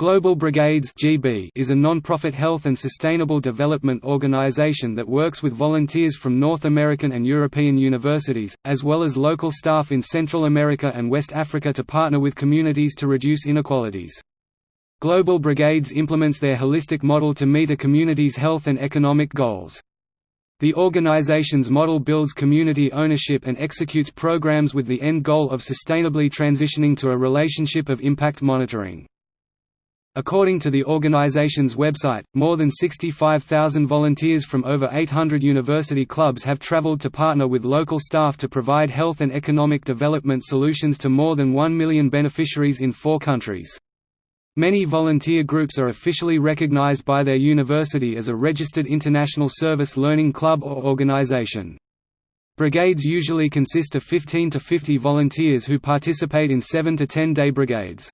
Global Brigades (GB) is a non-profit health and sustainable development organization that works with volunteers from North American and European universities, as well as local staff in Central America and West Africa to partner with communities to reduce inequalities. Global Brigades implements their holistic model to meet a community's health and economic goals. The organization's model builds community ownership and executes programs with the end goal of sustainably transitioning to a relationship of impact monitoring. According to the organization's website, more than 65,000 volunteers from over 800 university clubs have traveled to partner with local staff to provide health and economic development solutions to more than 1 million beneficiaries in four countries. Many volunteer groups are officially recognized by their university as a registered international service learning club or organization. Brigades usually consist of 15 to 50 volunteers who participate in 7 to 10 day brigades.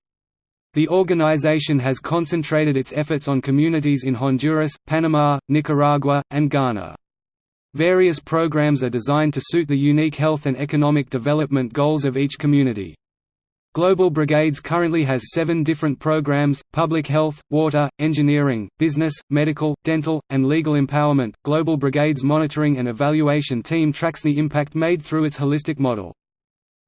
The organization has concentrated its efforts on communities in Honduras, Panama, Nicaragua, and Ghana. Various programs are designed to suit the unique health and economic development goals of each community. Global Brigades currently has seven different programs public health, water, engineering, business, medical, dental, and legal empowerment. Global Brigades monitoring and evaluation team tracks the impact made through its holistic model.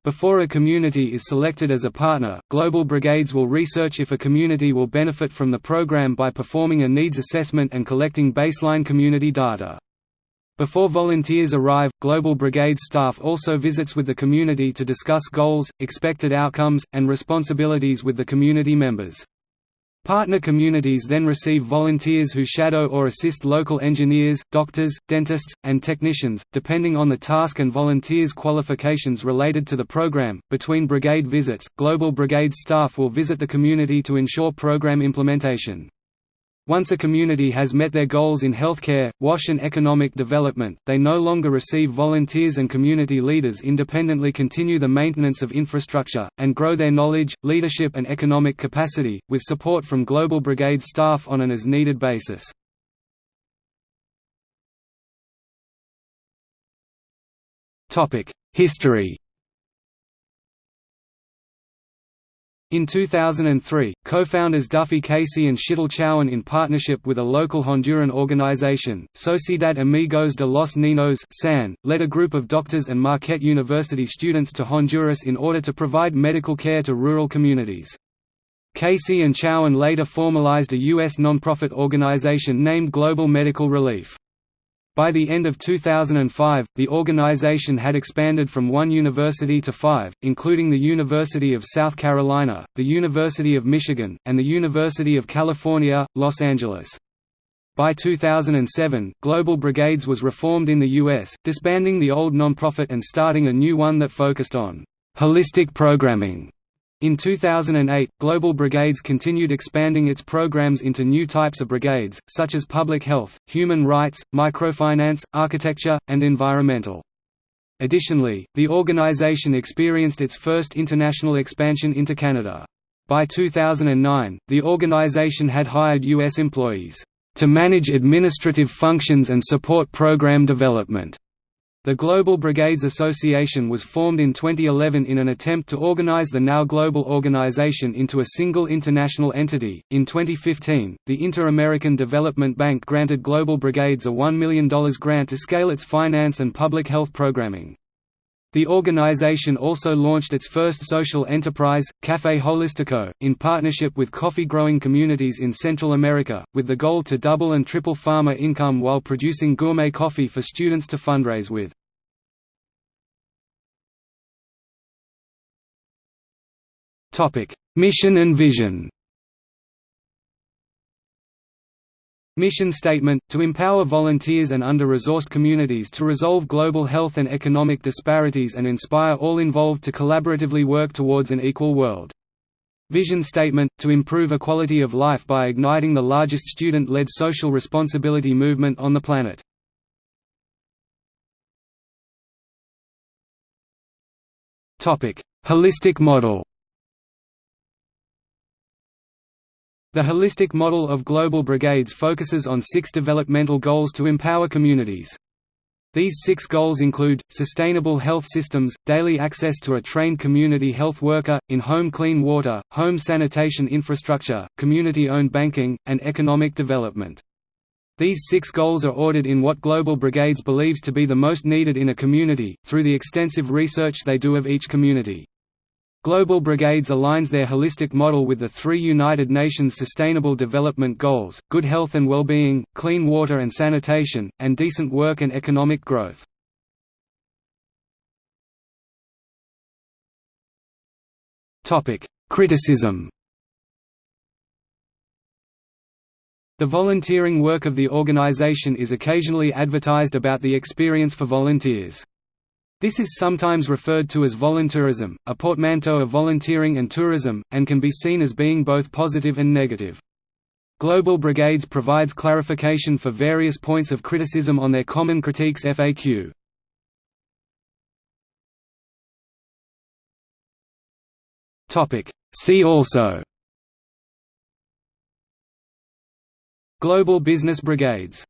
Before a community is selected as a partner, Global Brigades will research if a community will benefit from the program by performing a needs assessment and collecting baseline community data. Before volunteers arrive, Global Brigade staff also visits with the community to discuss goals, expected outcomes, and responsibilities with the community members. Partner communities then receive volunteers who shadow or assist local engineers, doctors, dentists, and technicians, depending on the task and volunteers' qualifications related to the program. Between brigade visits, Global Brigade staff will visit the community to ensure program implementation. Once a community has met their goals in healthcare, WASH and economic development, they no longer receive volunteers and community leaders independently continue the maintenance of infrastructure, and grow their knowledge, leadership and economic capacity, with support from Global Brigade staff on an as-needed basis. History In 2003, co-founders Duffy Casey and Shital Chauhan in partnership with a local Honduran organization, Sociedad Amigos de los Niños SAN, led a group of doctors and Marquette University students to Honduras in order to provide medical care to rural communities. Casey and Chauhan later formalized a U.S. nonprofit organization named Global Medical Relief. By the end of 2005, the organization had expanded from one university to five, including the University of South Carolina, the University of Michigan, and the University of California, Los Angeles. By 2007, Global Brigades was reformed in the U.S., disbanding the old nonprofit and starting a new one that focused on holistic programming in 2008, Global Brigades continued expanding its programs into new types of brigades, such as public health, human rights, microfinance, architecture, and environmental. Additionally, the organization experienced its first international expansion into Canada. By 2009, the organization had hired U.S. employees, "...to manage administrative functions and support program development." The Global Brigades Association was formed in 2011 in an attempt to organize the now global organization into a single international entity. In 2015, the Inter-American Development Bank granted Global Brigades a $1 million grant to scale its finance and public health programming. The organization also launched its first social enterprise, Café Holistico, in partnership with coffee-growing communities in Central America, with the goal to double and triple farmer income while producing gourmet coffee for students to fundraise with. Mission and vision Mission statement, to empower volunteers and under-resourced communities to resolve global health and economic disparities and inspire all involved to collaboratively work towards an equal world. Vision statement, to improve equality of life by igniting the largest student-led social responsibility movement on the planet. Holistic model The holistic model of global brigades focuses on six developmental goals to empower communities. These six goals include, sustainable health systems, daily access to a trained community health worker, in-home clean water, home sanitation infrastructure, community-owned banking, and economic development. These six goals are ordered in what Global Brigades believes to be the most needed in a community, through the extensive research they do of each community. Global Brigades aligns their holistic model with the three United Nations Sustainable Development Goals, good health and well-being, clean water and sanitation, and decent work and economic growth. Criticism The volunteering work of the organization is occasionally advertised about the experience for volunteers. This is sometimes referred to as voluntourism, a portmanteau of volunteering and tourism, and can be seen as being both positive and negative. Global Brigades provides clarification for various points of criticism on their Common Critiques FAQ. See also Global Business Brigades